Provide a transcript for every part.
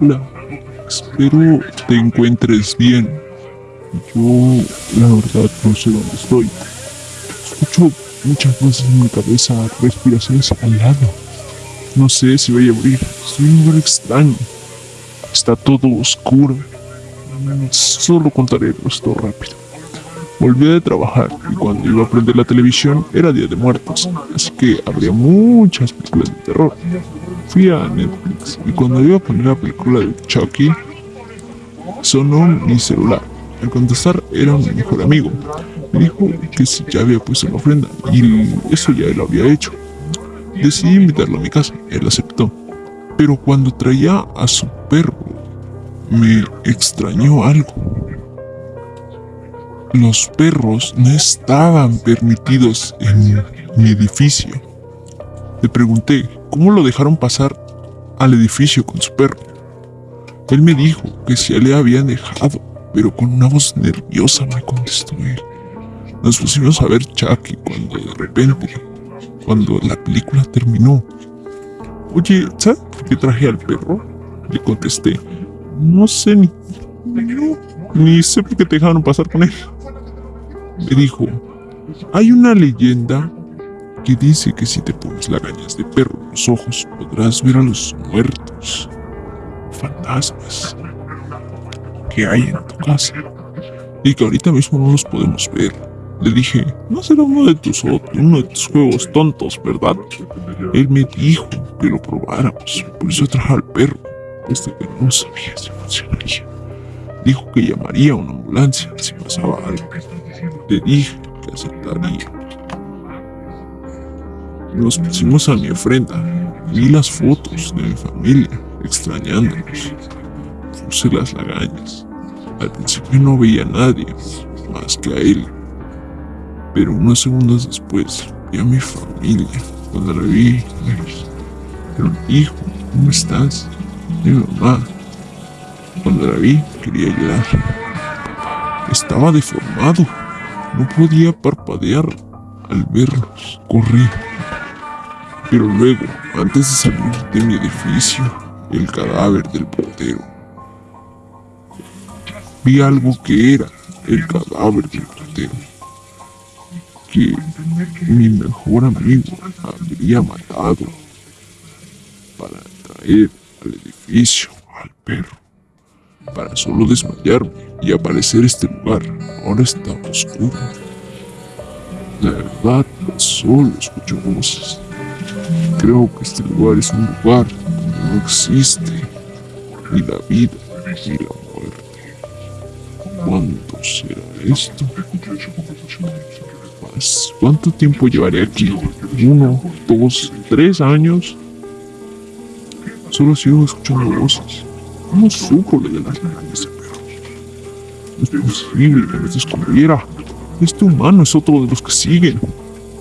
Hola, espero te encuentres bien. Yo, la verdad, no sé dónde estoy. Escucho muchas voces en mi cabeza, respiraciones al lado. No sé si voy a morir. Estoy en un lugar extraño. Está todo oscuro. Solo contaré esto rápido. Volví de trabajar y cuando iba a prender la televisión era Día de Muertos, así que habría muchas películas de terror. Fui a Netflix y cuando iba a poner la película de Chucky, sonó mi celular. Al contestar era mi mejor amigo. Me dijo que si ya había puesto la ofrenda y eso ya lo había hecho. Decidí invitarlo a mi casa, él aceptó. Pero cuando traía a su perro, me extrañó algo los perros no estaban permitidos en mi edificio. Le pregunté cómo lo dejaron pasar al edificio con su perro. Él me dijo que se le habían dejado, pero con una voz nerviosa me contestó él. Nos pusimos a ver Chucky cuando de repente, cuando la película terminó. Oye, ¿sabes por qué traje al perro? Le contesté. No sé ni... ni sé por qué te dejaron pasar con él me dijo, hay una leyenda que dice que si te pones lagañas de perro en los ojos podrás ver a los muertos, fantasmas que hay en tu casa y que ahorita mismo no los podemos ver. Le dije, no será uno de tus, uno de tus juegos tontos, ¿verdad? Él me dijo que lo probáramos, por eso trajo al perro, desde que no sabía si funcionaría. Dijo que llamaría a una ambulancia si pasaba algo. Le dije que aceptaría. Nos pusimos a mi ofrenda. Vi las fotos de mi familia, extrañándonos. Puse las lagañas. Al principio no veía a nadie, más que a él. Pero unos segundos después vi a mi familia. Cuando la vi, me hijo, ¿cómo estás? Mi mamá. Cuando la vi, quería llorar. Estaba deformado. No podía parpadear al verlos correr. Pero luego, antes de salir de mi edificio, el cadáver del portero. Vi algo que era el cadáver del portero. Que mi mejor amigo habría matado para traer al edificio al perro para solo desmayarme y aparecer este lugar. Ahora está oscuro. La verdad, solo escucho voces. Creo que este lugar es un lugar donde no existe ni la vida ni la muerte. ¿Cuánto será esto? ¿Cuánto tiempo llevaré aquí? ¿Uno, dos, tres años? Solo sigo escuchando voces. ¿Cómo supo lo de las ese perro? Es posible que nos descubriera. Este humano es otro de los que siguen.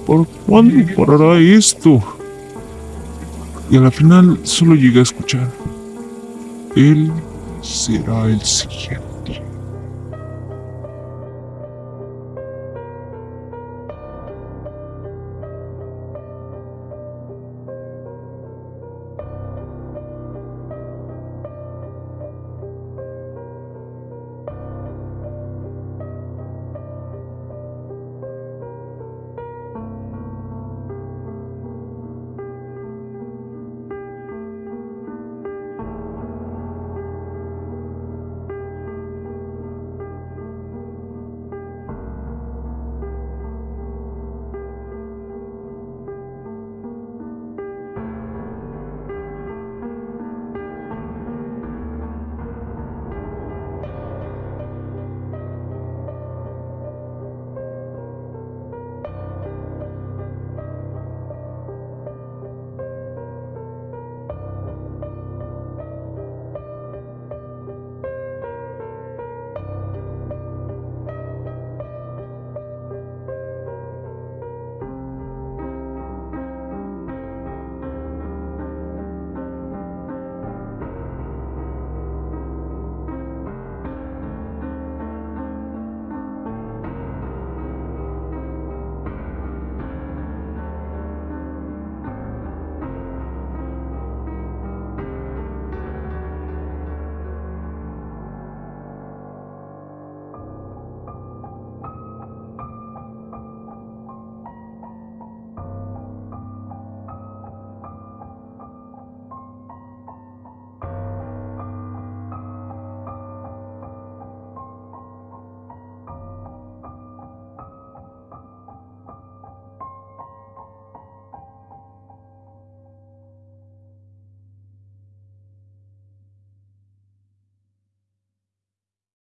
¿Por cuándo parará esto? Y a la final solo llegué a escuchar. Él será el siguiente.